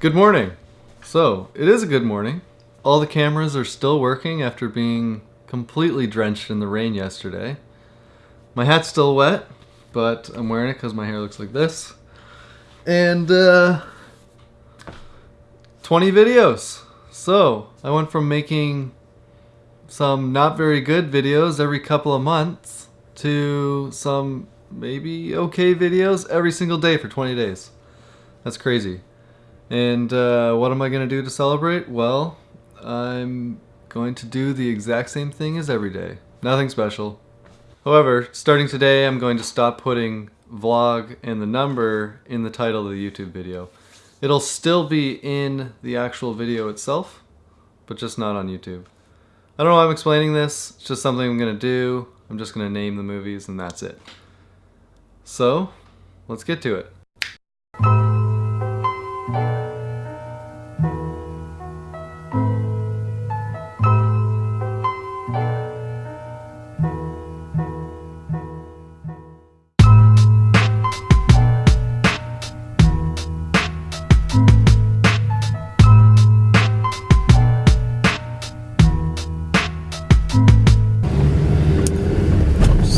Good morning. So, it is a good morning. All the cameras are still working after being completely drenched in the rain yesterday. My hat's still wet, but I'm wearing it because my hair looks like this. And, uh, 20 videos. So, I went from making some not very good videos every couple of months to some maybe okay videos every single day for 20 days. That's crazy. And uh, what am I going to do to celebrate? Well, I'm going to do the exact same thing as every day. Nothing special. However, starting today, I'm going to stop putting vlog and the number in the title of the YouTube video. It'll still be in the actual video itself, but just not on YouTube. I don't know why I'm explaining this. It's just something I'm going to do. I'm just going to name the movies and that's it. So, let's get to it.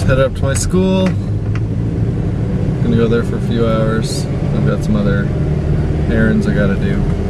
Headed up to my school. Gonna go there for a few hours. I've got some other errands I gotta do.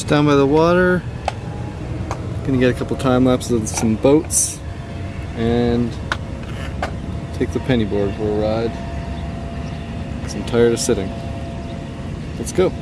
Just down by the water. Gonna get a couple time lapses of some boats and take the penny board for a ride. I'm tired of sitting. Let's go.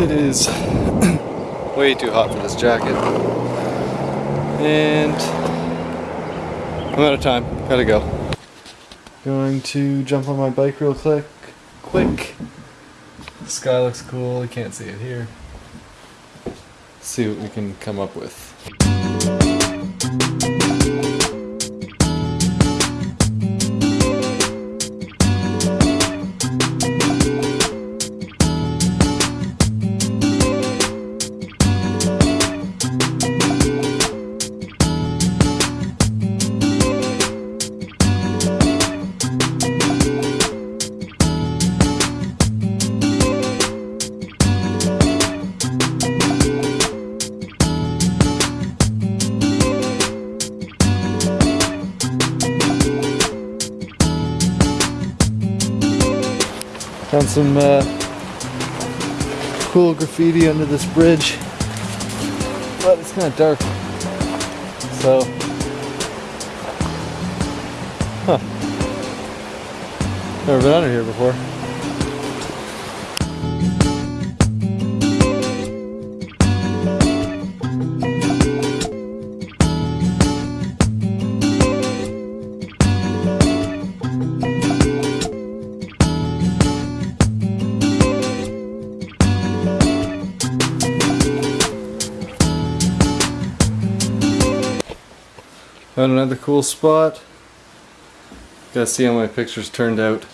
It is way too hot for this jacket. And I'm out of time. Gotta go. Going to jump on my bike real quick. Quick. The sky looks cool. You can't see it here. See what we can come up with. Found some uh, cool graffiti under this bridge, but it's kind of dark. So, huh? Never been under here before. Found another cool spot. Gotta see how my pictures turned out.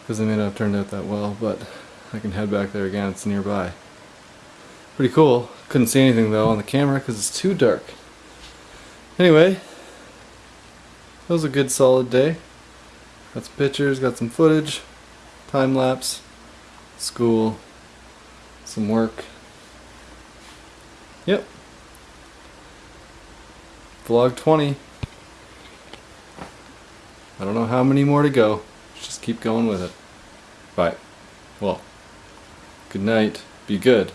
Because they may not have turned out that well, but I can head back there again, it's nearby. Pretty cool. Couldn't see anything though on the camera because it's too dark. Anyway, that was a good solid day. Got some pictures, got some footage, time lapse, school, some work. Yep. Vlog 20. I don't know how many more to go. Just keep going with it. Bye. Well, good night, be good,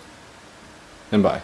and bye.